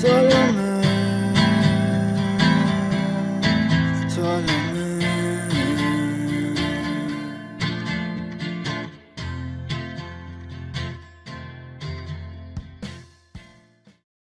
Solo me